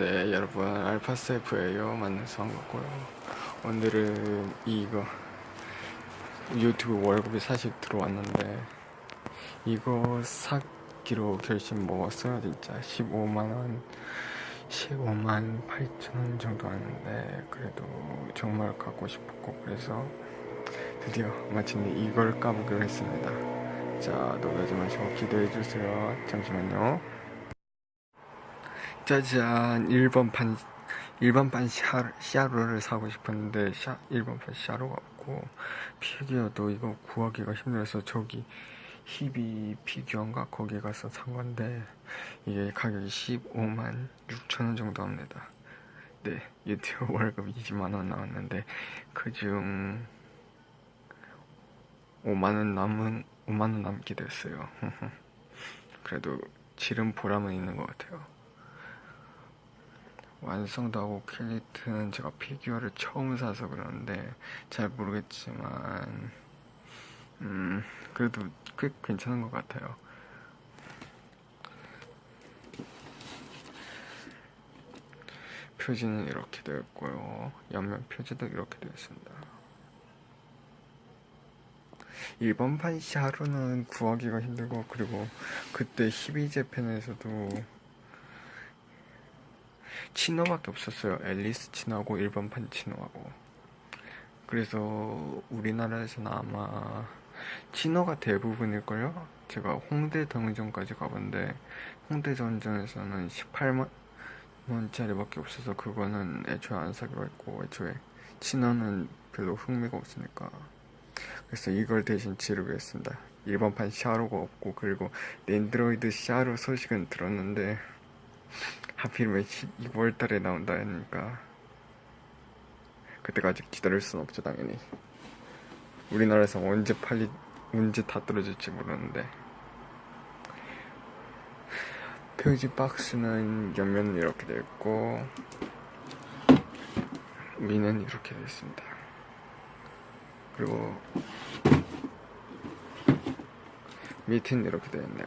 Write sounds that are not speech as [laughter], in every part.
네 여러분 알파세프예요. 만나서 반갑고요. 오늘은 이거 유튜브 월급이 사실 들어왔는데 이거 사기로 결심 먹었어요 진짜. 15만원 15만 8천원 정도 하는데 그래도 정말 갖고 싶었고 그래서 드디어 마침내 이걸 까보기로 했습니다. 자 놀라지 마시고 기대해주세요. 잠시만요 짜잔 1번판 일반판 샤, 샤로를 사고 싶었는데 샤, 일반판 샤로가 없고 피규어도 이거 구하기가 힘들어서 저기 히비 피규어인가? 거기 가서 산 건데 이게 가격이 15만 6천원 정도 합니다. 네 유튜브 [laughs] 월급 20만원 나왔는데 그중 5만원 남은 5만원 남게 됐어요. [laughs] 그래도 지름 보람은 있는 것 같아요 완성도 하고 캘리트는 제가 피규어를 처음 사서 그러는데 잘 모르겠지만 음 그래도 꽤 괜찮은 것 같아요. 표지는 이렇게 되어 있고요. 옆면 표지도 이렇게 되어 있습니다. 일본판 샤루는 구하기가 힘들고 그리고 그때 히비제팬에서도 치노밖에 없었어요. 앨리스 치노하고 일본판 치노하고. 그래서 우리나라에서는 아마 치노가 대부분일걸요? 제가 홍대 던전까지 가봤는데 홍대 던전에서는 18만 원짜리밖에 없어서 그거는 애초에 안 사기로 했고 애초에 치노는 별로 흥미가 없으니까. 그래서 이걸 대신 지르고 했습니다. 일반판 샤로가 없고 그리고 랜드로이드 샤로 소식은 들었는데 하필이면 12월달에 나온다 하니까. 그때까지 기다릴 순 없죠 당연히. 우리나라에서 언제 팔리 언제 다 떨어질지 모르는데. 표지 박스는 옆면은 이렇게 되어 있고 위는 이렇게 되어 있습니다. 그리고 밑은 이렇게 되어 있네요.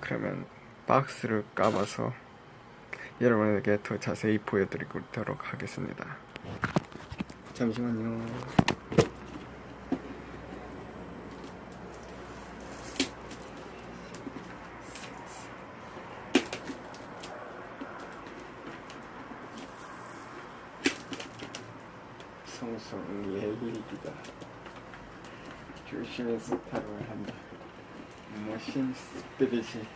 그러면 박스를 까봐서 여러분에게 더 자세히 보여드리도록 하겠습니다. 잠시만요. 성성 예리기다. 조심해서 타로를 한다 머신 스피릿이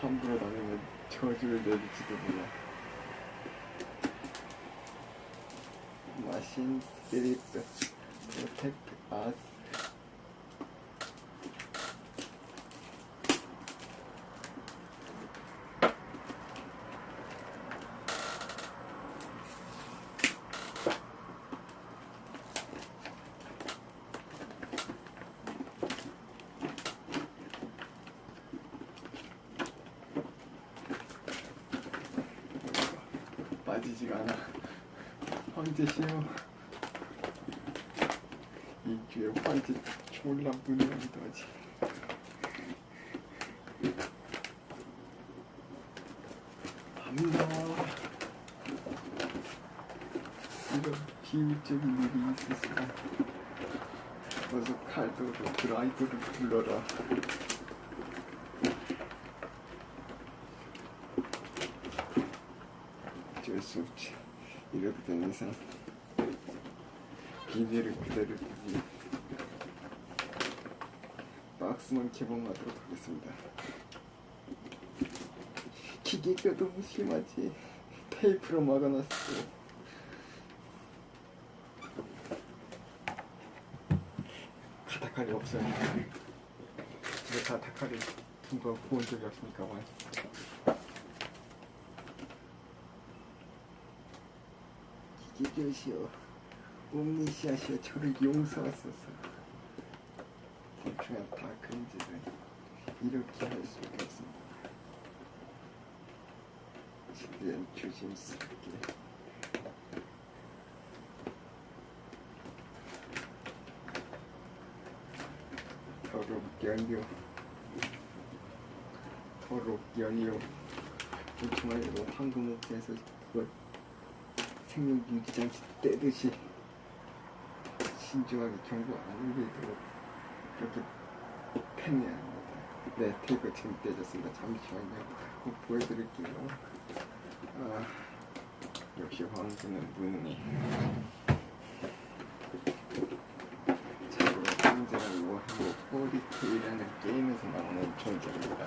함부로 다니면 저주를 내릴지도 몰라. 마신 스피 빠지지가 않아. 황제 씨요 이 뒤에 황제 졸라 무능하기도 하지 갑니다. 이런 비밀적인 일이 있었어 어서 칼도로 드라이브를 불러라 어쩔 수 없지 이렇게 된 이상 비닐을 그대로 두지 박스만 개봉하도록 하겠습니다. 기계가 너무 심하지. 테이프로 막아놨어. 가타칼이 없어요. 집에 가타칼이 둔거 본 적이 없으니까 와. 기계교시오. 옴니시아시오. 저를 용서하소서. 대충한 다 그림질을 이렇게 할 수밖에 없습니다. 최대한 조심스럽게. 연료 그렇지 말고 황금옥에서 그걸 생명 유지장치 떼듯이 신중하게 경고 안 울리도록 그렇게 합니다. 네, 테이프 지금 떼졌습니다. 잠시만요. 꼭 보여드릴게요. 아, 역시 황금은 무능해. 뭐하고 포리테이라는 게임에서 나오는 존재입니다.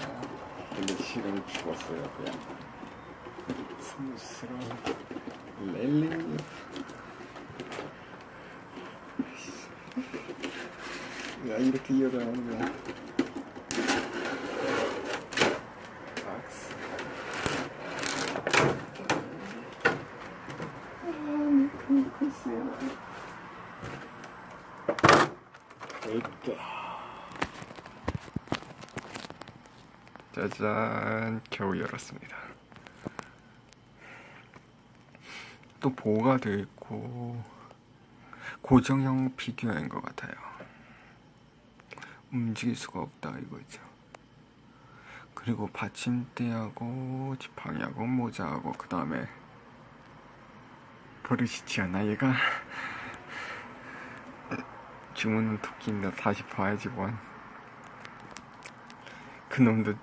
근데 실은 죽었어요, 그냥. 스무스러운 렐리. 야, 이렇게 이어가는 거야. 박스. 아, 미큰 코스야. 이렇게. 짜잔, 겨우 열었습니다. 또 보호가 되어 있고 고정형 피규어인 것 같아요. 움직일 수가 없다 이거죠. 그리고 받침대하고 지팡이하고 모자하고 그 다음에 버릇이지 않아 얘가 [laughs] 주문은 토끼인데 다시 봐야지 뭔 그놈도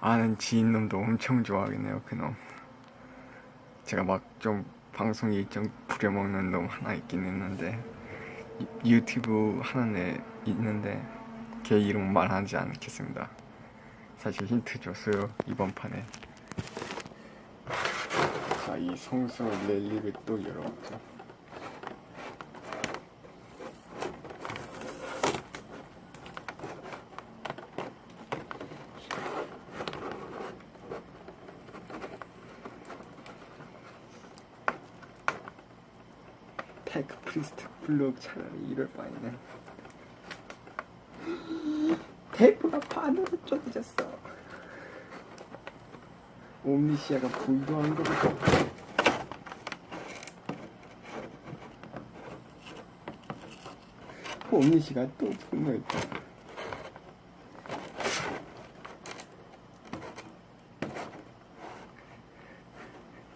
아는 지인 놈도 엄청 좋아하겠네요 그놈 제가 막 좀 방송 일정 부려먹는 놈 하나 있긴 했는데 유- 유튜브 애 있는데 걔 이름 말하지 않겠습니다. 사실 힌트 줬어요 이번 판에. 자 이 성스러운 랠리를 또 열어보죠 Tech Priest 블록 차라리 이럴 바에는. 테이프가 반으로 쪼개졌어. 옴니시아가 불도한 거같 옴니시가 또 분노했다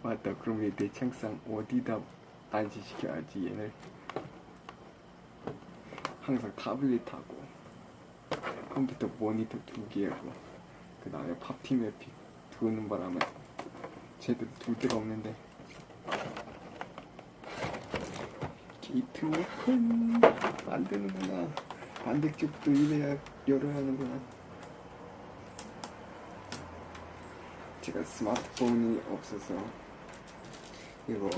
맞다 그럼 얘내 책상 어디다 안지시켜야지 얘를 항상 타블릿하고 컴퓨터 모니터 두 개하고 그 다음에 팝팀에 비 두는 바람에 제대로 둘 데가 없는데. 게이트 오픈 만드는구나. 반대쪽도 이래야 열어야 하는구나. 제가 스마트폰이 없어서 이거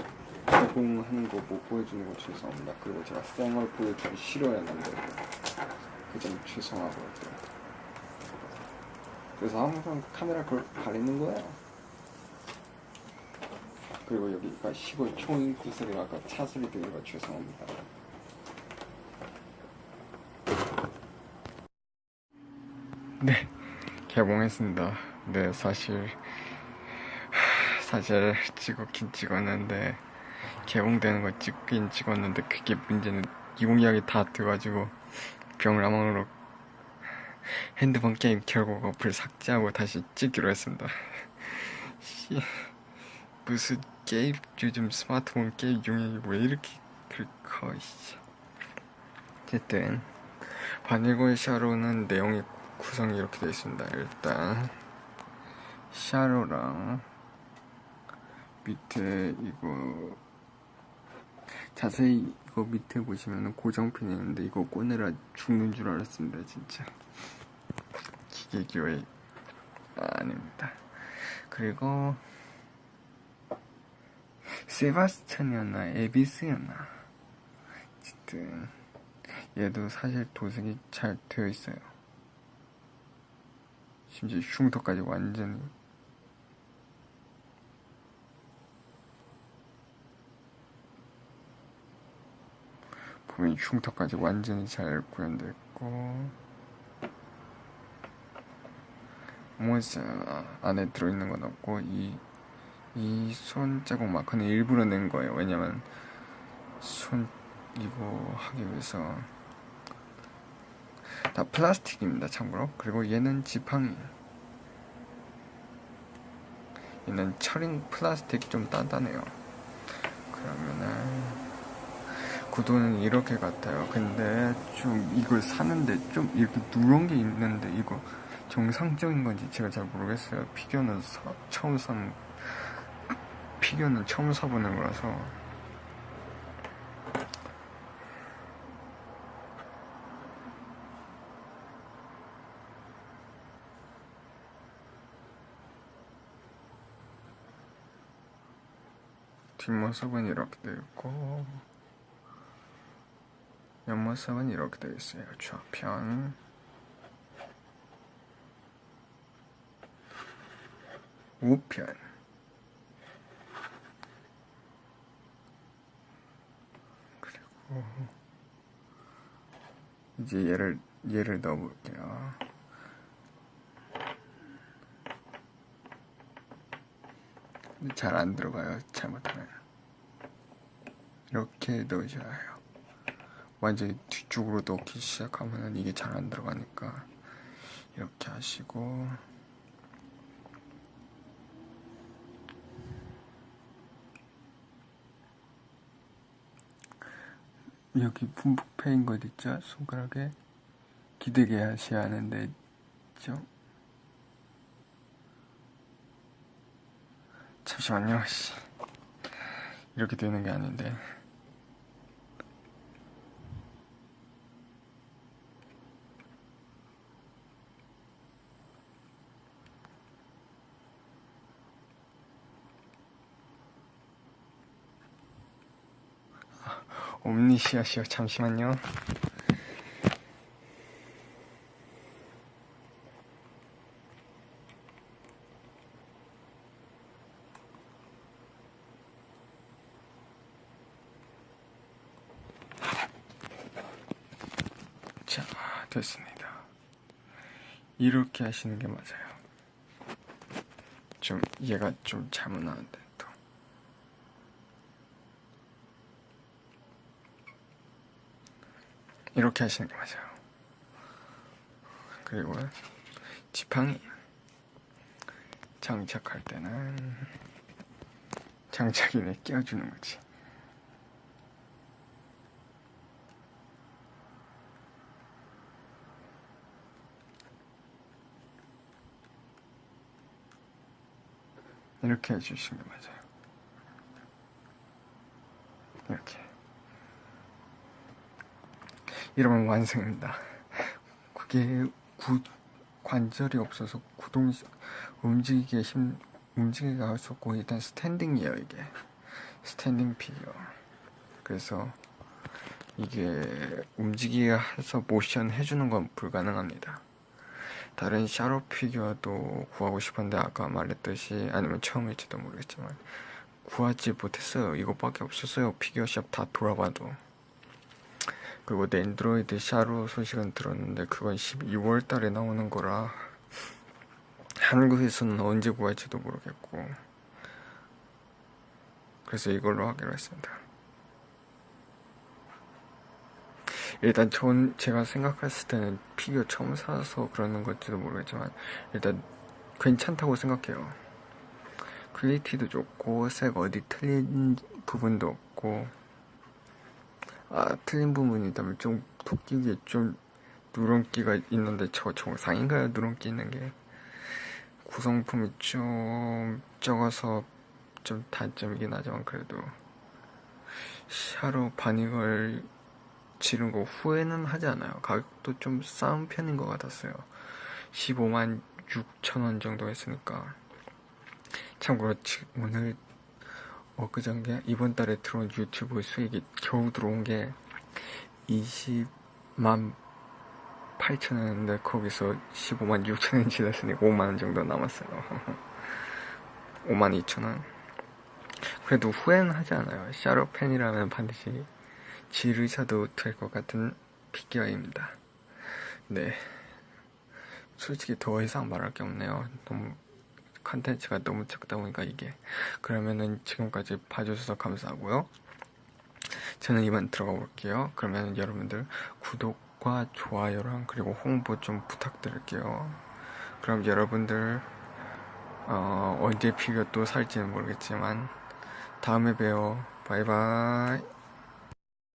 개봉하는 거 못 보여주는 거 죄송합니다. 그리고 제가 쌩얼 보여주기 싫어했는데 그점 죄송하고요. 또. 그래서 항상 카메라 그걸 가리는 거예요. 그리고 여기가 시골 총인구 소리가 아까 차 소리 들린 거 죄송합니다. 네, 개봉했습니다. 네, 사실 사실 찍었긴 찍었는데 개봉되는 거 찍긴 찍었는데 그게 문제는 용량이 다 돼가지고 병라망으로 핸드폰 게임 결국 어플 삭제하고 다시 찍기로 했습니다. [laughs] 씨, 무슨 게임 요즘 스마트폰 게임 용량이 왜 이렇게 커? 씨. 어쨌든 bunny girl 샤로는 내용이 구성이 이렇게 되어 있습니다. 일단 샤로랑 밑에 이거 자세히 이거 밑에 보시면 고정핀이 있는데 이거 꺼내라 죽는 줄 알았습니다 진짜. 기계교회 아, 아닙니다. 그리고 세바스찬이었나 에비스였나? 어쨌든 얘도 사실 도색이 잘 되어 있어요. 심지어 흉터까지 완전히 보면 흉터까지 완전히 잘 구현됐고. 모자 안에 들어있는 건 없고 이 이 손자국 마커는 일부러 낸 거예요. 왜냐면 손 이거 하기 위해서. 다 플라스틱입니다 참고로. 그리고 얘는 지팡이. 있는 철인 플라스틱 좀 단단해요. 그러면은 구도는 이렇게 같아요. 근데 좀 이걸 사는데 좀 이렇게 누런 게 있는데 이거 정상적인 건지 제가 잘 모르겠어요. 피규어는 사, 처음 산 피규어는 처음 사보는 거라서 뒷모습은 이렇게 되어 있고 옆모습은 이렇게 되어 있어요. 좌편 우편 그리고 이제 얘를 얘를 넣어 볼게요. 잘 안 들어가요. 잘못하면 이렇게 넣으셔야 해요. 완전히 뒤쪽으로 넣기 시작하면 이게 잘 안 들어가니까 이렇게 하시고 여기 분북 패인 것 있죠? 손가락에 기대게 하셔야 하는데 있죠? 잠시만요. 씨. 이렇게 되는 게 아닌데. 옴니시아시오 잠시만요. 자, 됐습니다. 이렇게 하시는 게 맞아요. 좀 얘가 좀 잘못 나왔는데 또. 이렇게 하시는 게 맞아요. 그리고 지팡이 장착할 때는 장착인에 끼워주는 거지. 이렇게 해주시는 게 맞아요. 이렇게. 이러면 완성입니다. 그게 구, 관절이 없어서 구동, 움직이기 힘, 움직이기가 없고, 일단 스탠딩이에요, 이게. 스탠딩 피규어. 그래서 이게 움직이게 해서 모션 해주는 건 불가능합니다. 다른 샤로 피규어도 구하고 싶은데 아까 말했듯이 아니면 처음일지도 모르겠지만 구하지 못했어요. 이것밖에 없었어요. 피규어샵 다 돌아봐도. 그리고 낸드로이드 샤로 소식은 들었는데 그건 12월 달에 나오는 거라 한국에서는 언제 구할지도 모르겠고 그래서 이걸로 하기로 했습니다. 일단 전 제가 생각했을 때는 피규어 처음 사서 그러는 건지도 모르겠지만 일단 괜찮다고 생각해요. 퀄리티도 좋고 색 어디 틀린 부분도 없고 아 틀린 부분이 있다면 좀 토끼 귀 좀 누런기가 있는데 저 정상인가요? 누런기 있는 게 구성품이 좀 적어서 좀 단점이긴 하지만 그래도 샤로 바닉을 지른 거 후회는 하지 않아요. 가격도 좀싼 편인 것 같았어요. 15만 6천 원 정도 했으니까. 참고로 오늘 엊그저께 이번 달에 들어온 유튜브 수익이 겨우 들어온 게 20만 8천 원인데 거기서 15만 6천 원 지났으니 5만 원 정도 남았어요. [laughs] 5만 2천 원. 그래도 후회는 하지 않아요. 샤로팬이라면 반드시 지르셔도 될 것 같은 피규어입니다. 네. 솔직히 더 이상 말할 게 없네요. 너무 컨텐츠가 너무 적다 보니까 이게 그러면은 지금까지 봐주셔서 감사하고요. 저는 이만 들어가 볼게요. 그러면 여러분들 구독과 좋아요랑 그리고 홍보 좀 부탁드릴게요. 그럼 여러분들 어, 언제 피규어 또 살지는 모르겠지만 다음에 봬요 바이바이